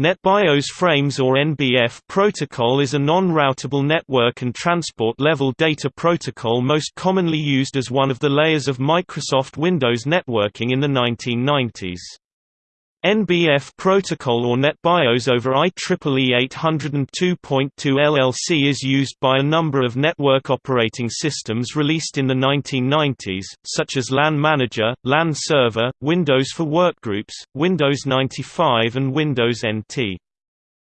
NetBIOS Frames or NBF protocol is a non-routable network and transport-level data protocol most commonly used as one of the layers of Microsoft Windows networking in the 1990s. NBF protocol or NetBIOS over IEEE 802.2 LLC is used by a number of network operating systems released in the 1990s, such as LAN Manager, LAN Server, Windows for Workgroups, Windows 95 and Windows NT.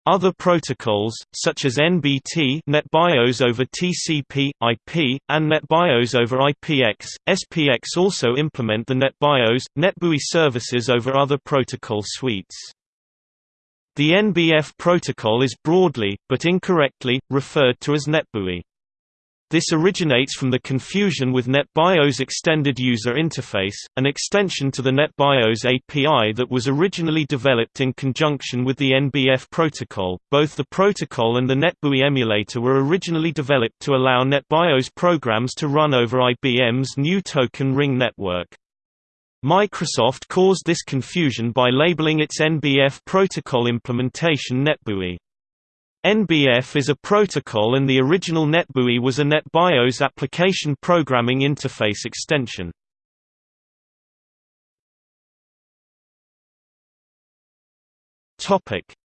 Other protocols, such as NBT NetBIOS over TCP, IP, and NetBIOS over IPX, SPX also implement the NetBIOS, NetBEUI services over other protocol suites. The NBF protocol is broadly, but incorrectly, referred to as NetBEUI. This originates from the confusion with NetBIOS Extended User Interface, an extension to the NetBIOS API that was originally developed in conjunction with the NBF protocol. Both the protocol and the NetBEUI emulator were originally developed to allow NetBIOS programs to run over IBM's new Token Ring network. Microsoft caused this confusion by labeling its NBF protocol implementation NetBEUI. NBF is a protocol and the original NetBEUI was a NetBIOS application programming interface extension.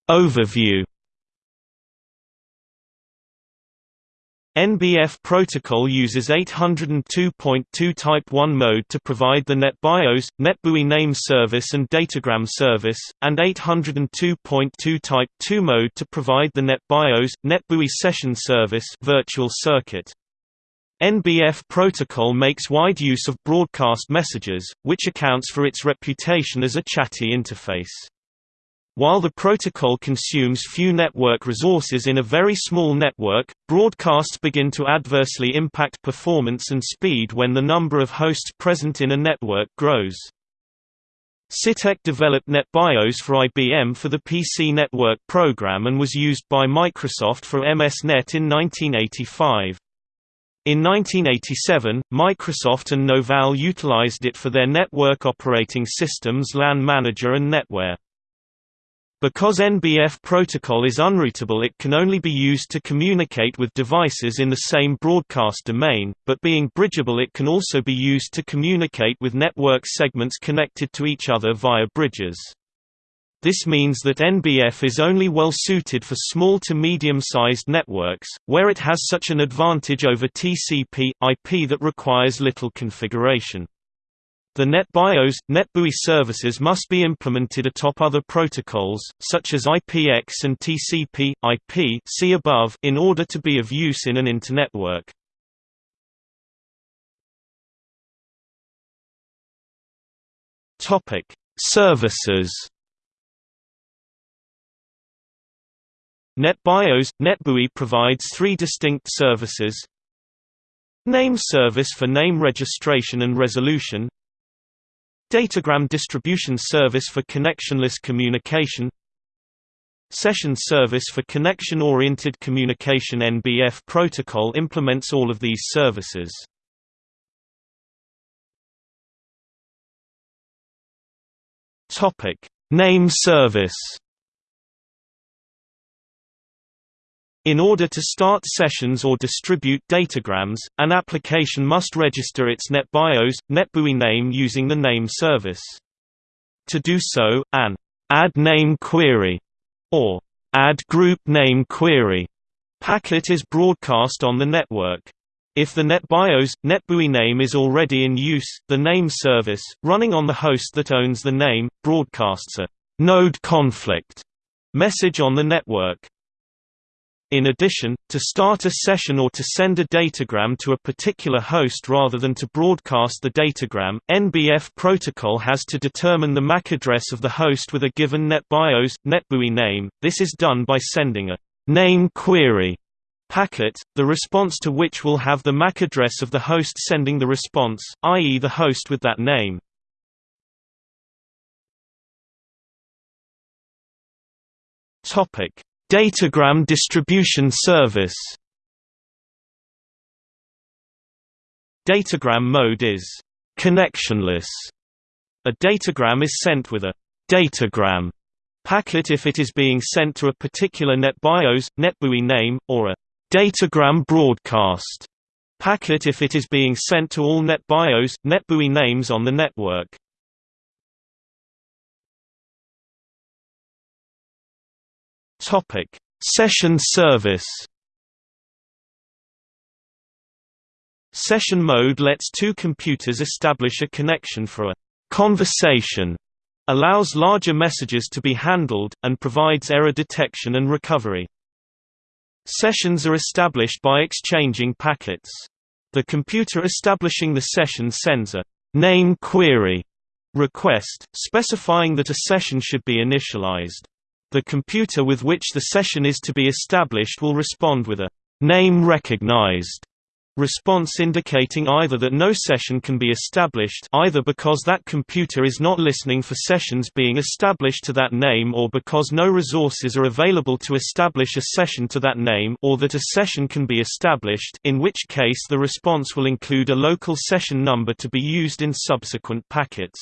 Overview NBF protocol uses 802.2 Type 1 mode to provide the NetBIOS, NetBEUI name service and datagram service, and 802.2 Type 2 mode to provide the NetBIOS, NetBEUI session service virtual circuit. NBF protocol makes wide use of broadcast messages, which accounts for its reputation as a chatty interface. While the protocol consumes few network resources in a very small network, broadcasts begin to adversely impact performance and speed when the number of hosts present in a network grows. Sytek developed NetBIOS for IBM for the PC Network program and was used by Microsoft for MSNet in 1985. In 1987, Microsoft and Novell utilized it for their network operating systems LAN Manager and NetWare. Because NBF protocol is unroutable it can only be used to communicate with devices in the same broadcast domain, but being bridgeable it can also be used to communicate with network segments connected to each other via bridges. This means that NBF is only well suited for small to medium-sized networks, where it has such an advantage over TCP, IP that requires little configuration. The NetBIOS, NetBEUI services must be implemented atop other protocols, such as IPX and TCP, IP see above, in order to be of use in an internetwork. Services NetBIOS – NetBEUI provides three distinct services Name service for name registration and resolution Datagram distribution service for connectionless communication Session service for connection-oriented communication NBF protocol implements all of these services. Name service. In order to start sessions or distribute datagrams, an application must register its NetBIOS, NetBEUI name using the name service. To do so, an add name query or add group name query packet is broadcast on the network. If the NetBIOS, NetBEUI name is already in use, the name service, running on the host that owns the name, broadcasts a node conflict message on the network. In addition, to start a session or to send a datagram to a particular host rather than to broadcast the datagram, NBF protocol has to determine the MAC address of the host with a given NetBIOS, NetBEUI name. This is done by sending a name query packet, the response to which will have the MAC address of the host sending the response, i.e. the host with that name. Topic Datagram distribution service Datagram mode is connectionless. A datagram is sent with a datagram Packet if it is being sent to a particular NetBIOS, NetBEUI name, or a datagram broadcast. Packet if it is being sent to all NetBIOS, NetBEUI names on the network. Topic: Session service. Session mode lets two computers establish a connection for a conversation, allows larger messages to be handled, and provides error detection and recovery. Sessions are established by exchanging packets. The computer establishing the session sends a name query request, specifying that a session should be initialized. The computer with which the session is to be established will respond with a name recognized response indicating either that no session can be established either because that computer is not listening for sessions being established to that name or because no resources are available to establish a session to that name or that a session can be established in which case the response will include a local session number to be used in subsequent packets.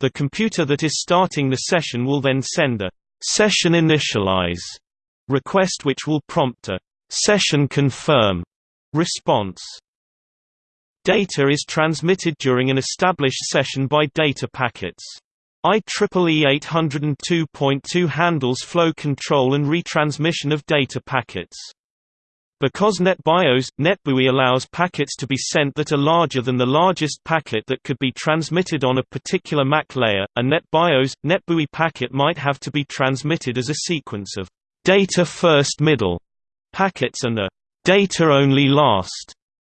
The computer that is starting the session will then send a session initialize request which will prompt a session confirm Response Data is transmitted during an established session by data packets. IEEE 802.2 handles flow control and retransmission of data packets. Because NetBIOS, NetBEUI allows packets to be sent that are larger than the largest packet that could be transmitted on a particular MAC layer, a NetBIOS, NetBEUI packet might have to be transmitted as a sequence of data first middle packets and a data-only last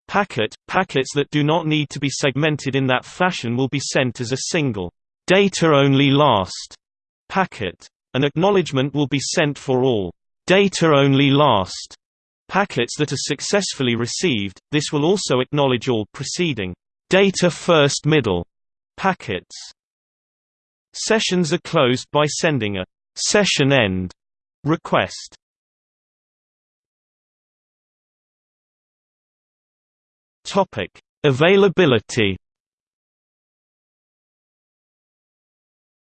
packet. Packets that do not need to be segmented in that fashion will be sent as a single data-only last packet. An acknowledgement will be sent for all data-only last packets that are successfully received. This will also acknowledge all preceding data first middle packets. Sessions are closed by sending a session end request. Topic: Availability.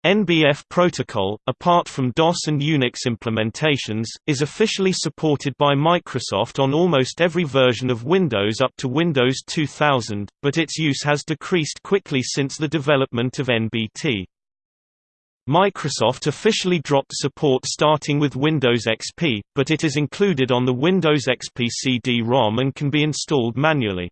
NBF protocol, apart from DOS and Unix implementations, is officially supported by Microsoft on almost every version of Windows up to Windows 2000, but its use has decreased quickly since the development of NBT. Microsoft officially dropped support starting with Windows XP, but it is included on the Windows XP CD-ROM and can be installed manually.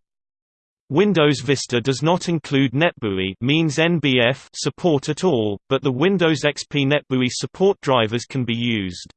Windows Vista does not include NetBEUI means NBF support at all, but the Windows XP NetBEUI support drivers can be used.